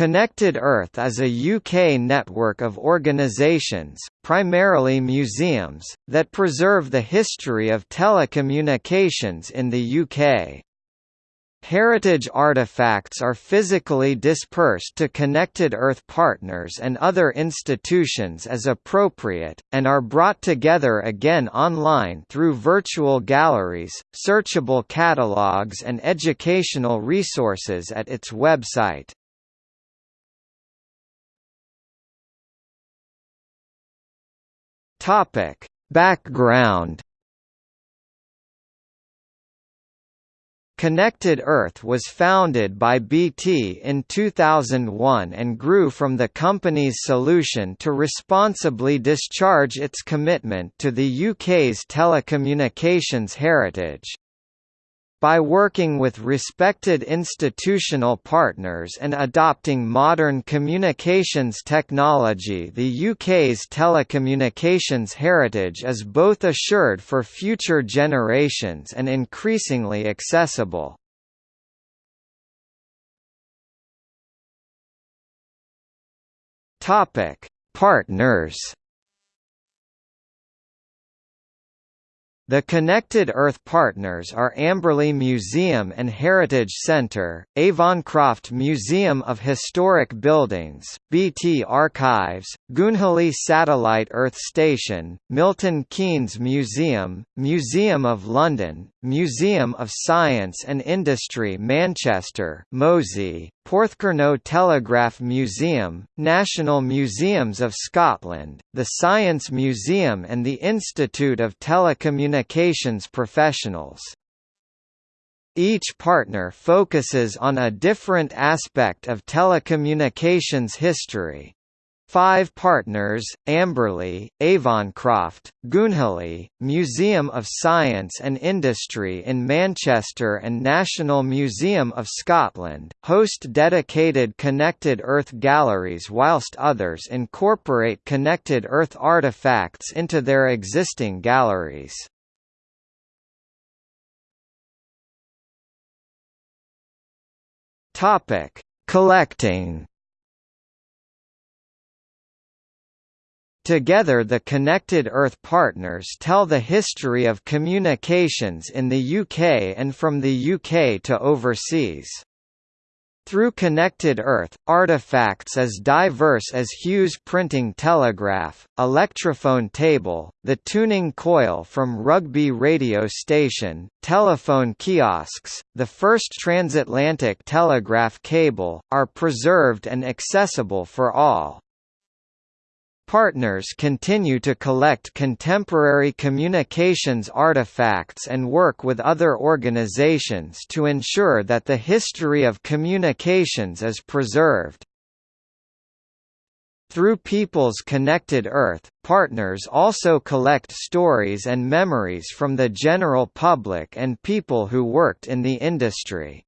Connected Earth is a UK network of organisations, primarily museums, that preserve the history of telecommunications in the UK. Heritage artifacts are physically dispersed to Connected Earth partners and other institutions as appropriate, and are brought together again online through virtual galleries, searchable catalogues and educational resources at its website. Topic: Background Connected Earth was founded by BT in 2001 and grew from the company's solution to responsibly discharge its commitment to the UK's telecommunications heritage. By working with respected institutional partners and adopting modern communications technology the UK's telecommunications heritage is both assured for future generations and increasingly accessible. Partners The Connected Earth partners are Amberley Museum and Heritage Centre, Avoncroft Museum of Historic Buildings, BT Archives, Goonhilly Satellite Earth Station, Milton Keynes Museum, Museum of London, Museum of Science and Industry Manchester MOSI, Porthcurno Telegraph Museum, National Museums of Scotland, the Science Museum and the Institute of Telecommunications Communications professionals. Each partner focuses on a different aspect of telecommunications history, Five partners, Amberley, Avoncroft, Goonhilly, Museum of Science and Industry in Manchester and National Museum of Scotland, host dedicated Connected Earth galleries whilst others incorporate Connected Earth artifacts into their existing galleries. Collecting Together the Connected Earth partners tell the history of communications in the UK and from the UK to overseas. Through Connected Earth, artifacts as diverse as Hughes printing telegraph, electrophone table, the tuning coil from Rugby radio station, telephone kiosks, the first transatlantic telegraph cable, are preserved and accessible for all. Partners continue to collect contemporary communications artifacts and work with other organizations to ensure that the history of communications is preserved. Through People's Connected Earth, partners also collect stories and memories from the general public and people who worked in the industry.